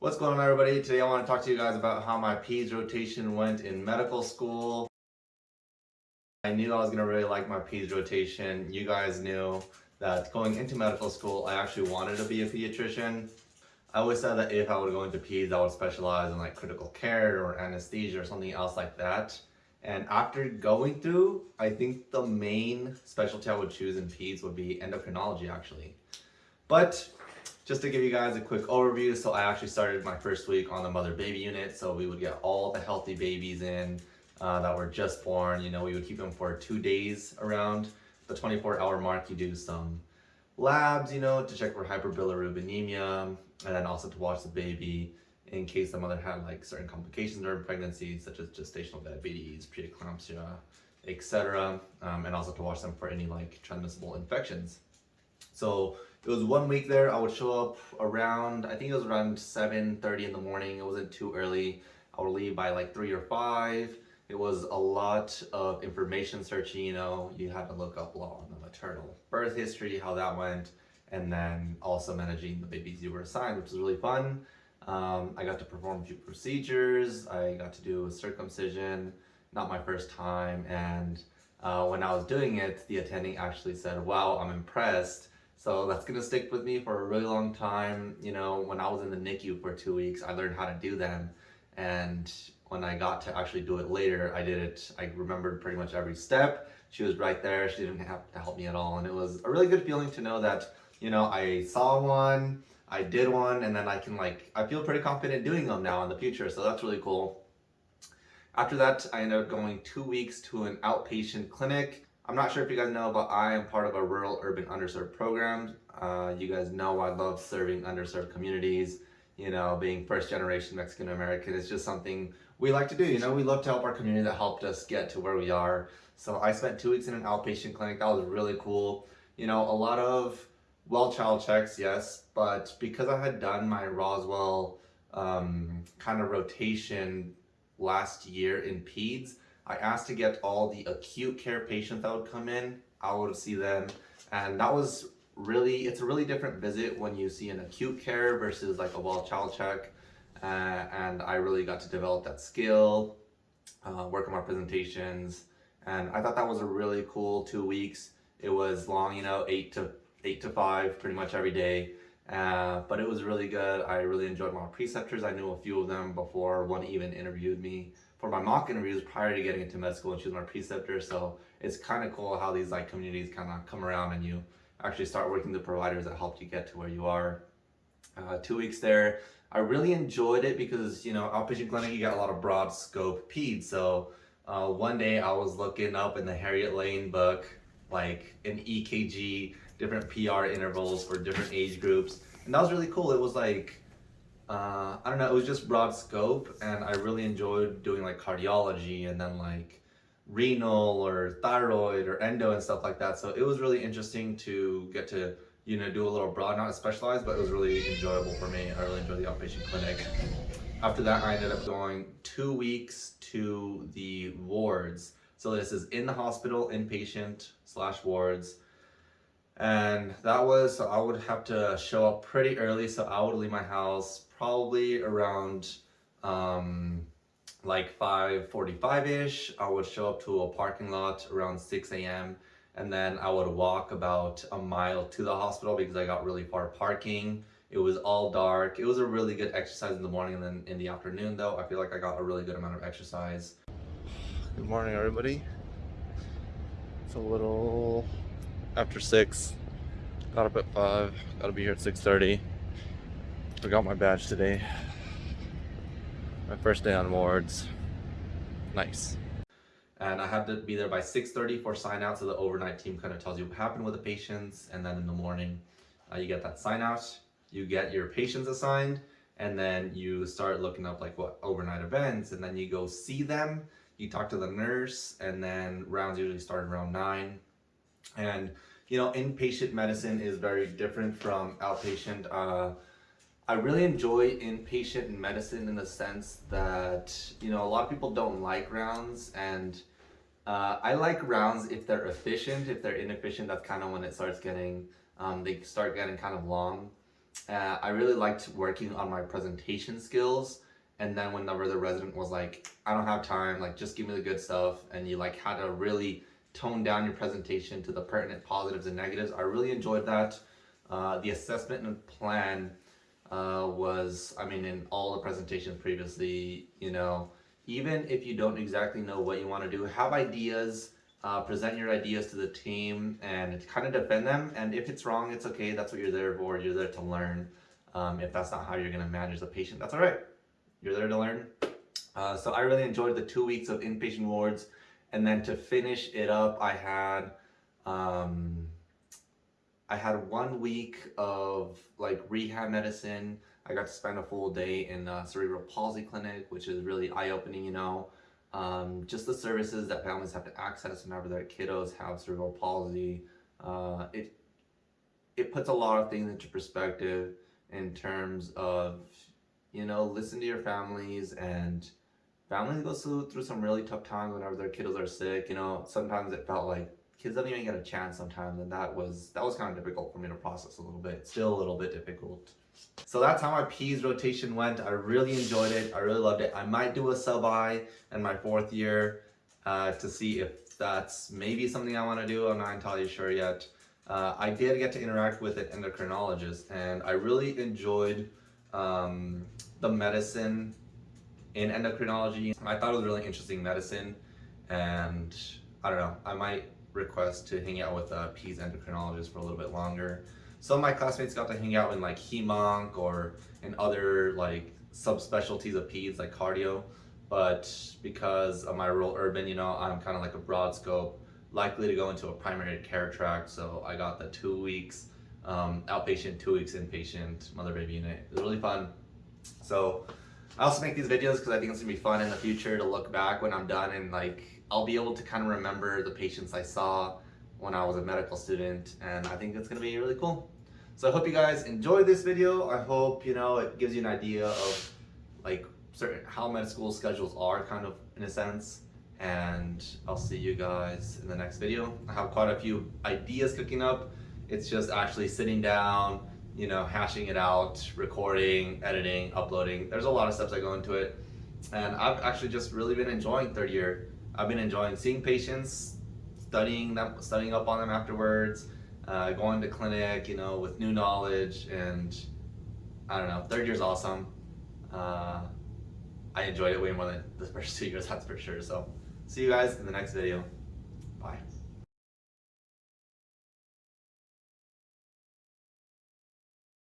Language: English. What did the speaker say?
What's going on everybody? Today I want to talk to you guys about how my PEDS rotation went in medical school. I knew I was going to really like my PEDS rotation. You guys knew that going into medical school, I actually wanted to be a pediatrician. I always said that if I would go into PEDS, I would specialize in like critical care or anesthesia or something else like that. And after going through, I think the main specialty I would choose in PEDS would be endocrinology actually. But just to give you guys a quick overview, so I actually started my first week on the mother baby unit. So we would get all the healthy babies in uh, that were just born. You know, we would keep them for two days around the 24 hour mark. You do some labs, you know, to check for hyperbilirubinemia and then also to watch the baby in case the mother had like certain complications during pregnancy, such as gestational diabetes, preeclampsia, etc. Um, and also to watch them for any like transmissible infections. So it was one week there. I would show up around, I think it was around 7.30 in the morning. It wasn't too early. I would leave by like 3 or 5. It was a lot of information searching, you know. You had to look up law on the maternal birth history, how that went, and then also managing the babies you were assigned, which was really fun. Um, I got to perform a few procedures. I got to do a circumcision, not my first time. And uh, when I was doing it, the attending actually said, wow, I'm impressed so that's gonna stick with me for a really long time. You know, when I was in the NICU for two weeks, I learned how to do them. And when I got to actually do it later, I did it, I remembered pretty much every step. She was right there, she didn't have to help me at all. And it was a really good feeling to know that, you know, I saw one, I did one, and then I can like, I feel pretty confident doing them now in the future. So that's really cool. After that, I ended up going two weeks to an outpatient clinic. I'm not sure if you guys know, but I am part of a rural urban underserved program. Uh, you guys know I love serving underserved communities. You know, being first generation Mexican American it's just something we like to do. You know, we love to help our community that helped us get to where we are. So I spent two weeks in an outpatient clinic. That was really cool. You know, a lot of well child checks, yes, but because I had done my Roswell um, kind of rotation last year in PEDS, I asked to get all the acute care patients that would come in. I would see them. And that was really, it's a really different visit when you see an acute care versus like a well child check. Uh, and I really got to develop that skill, uh, work on my presentations. And I thought that was a really cool two weeks. It was long, you know, eight to eight to five, pretty much every day. Uh, but it was really good. I really enjoyed my preceptors. I knew a few of them before one even interviewed me for my mock interviews prior to getting into med school and she was my preceptor. So it's kind of cool how these like communities kind of come around and you actually start working the providers that helped you get to where you are. Uh, two weeks there, I really enjoyed it because, you know, outpatient clinic, you got a lot of broad scope peds. So uh, one day I was looking up in the Harriet Lane book, like an EKG, different PR intervals for different age groups. And that was really cool. It was like, uh, I don't know, it was just broad scope and I really enjoyed doing like cardiology and then like renal or thyroid or endo and stuff like that. So it was really interesting to get to, you know, do a little broad, not specialized, but it was really enjoyable for me. I really enjoyed the outpatient clinic. After that, I ended up going two weeks to the wards. So this is in the hospital, inpatient slash wards and that was so I would have to show up pretty early so I would leave my house probably around um, like 5.45ish I would show up to a parking lot around 6 a.m and then I would walk about a mile to the hospital because I got really far parking. It was all dark. It was a really good exercise in the morning and then in the afternoon though I feel like I got a really good amount of exercise. Good morning everybody. It's a little after 6. Got up at 5. Gotta be here at 6.30. Forgot my badge today. My first day on wards. Nice. And I had to be there by 6.30 for sign out so the overnight team kind of tells you what happened with the patients and then in the morning uh, you get that sign out. You get your patients assigned and then you start looking up like what overnight events and then you go see them. You talk to the nurse and then rounds usually start around 9 and, you know, inpatient medicine is very different from outpatient. Uh, I really enjoy inpatient medicine in the sense that, you know, a lot of people don't like rounds and uh, I like rounds if they're efficient. If they're inefficient, that's kind of when it starts getting, um, they start getting kind of long. Uh, I really liked working on my presentation skills. And then whenever the resident was like, I don't have time, like just give me the good stuff. And you like had to really tone down your presentation to the pertinent positives and negatives. I really enjoyed that. Uh, the assessment and plan uh, was, I mean, in all the presentations previously, you know, even if you don't exactly know what you want to do, have ideas, uh, present your ideas to the team and kind of defend them. And if it's wrong, it's okay. That's what you're there for. You're there to learn. Um, if that's not how you're going to manage the patient, that's all right. You're there to learn. Uh, so I really enjoyed the two weeks of inpatient wards. And then to finish it up, I had um, I had one week of like rehab medicine. I got to spend a full day in a cerebral palsy clinic, which is really eye-opening, you know. Um, just the services that families have to access whenever their kiddos have cerebral palsy. Uh, it it puts a lot of things into perspective in terms of, you know, listen to your families and families go through, some really tough times whenever their kiddos are sick. You know, sometimes it felt like kids don't even get a chance sometimes and that was that was kind of difficult for me to process a little bit still a little bit difficult. So that's how my PEDS rotation went. I really enjoyed it. I really loved it. I might do a sub-I in my fourth year uh, to see if that's maybe something I want to do. I'm not entirely sure yet. Uh, I did get to interact with an endocrinologist and I really enjoyed um, the medicine in endocrinology I thought it was really interesting medicine and I don't know I might request to hang out with a PEDS endocrinologist for a little bit longer. Some of my classmates got to hang out in like HEMONC or in other like subspecialties of Peds like cardio. But because of my rural urban, you know, I'm kind of like a broad scope, likely to go into a primary care track. So I got the two weeks um, outpatient, two weeks inpatient mother baby unit. It was really fun. So I also make these videos because I think it's gonna be fun in the future to look back when I'm done and like I'll be able to kind of remember the patients I saw when I was a medical student and I think it's gonna be really cool. So I hope you guys enjoyed this video. I hope, you know, it gives you an idea of like certain how med school schedules are kind of in a sense. And I'll see you guys in the next video. I have quite a few ideas cooking up. It's just actually sitting down, you know, hashing it out, recording, editing, uploading. There's a lot of steps that go into it. And I've actually just really been enjoying third year I've been enjoying seeing patients, studying them, studying up on them afterwards, uh, going to clinic, you know, with new knowledge, and I don't know. Third year's awesome. Uh, I enjoyed it way more than the first two years, that's for sure. So, see you guys in the next video. Bye.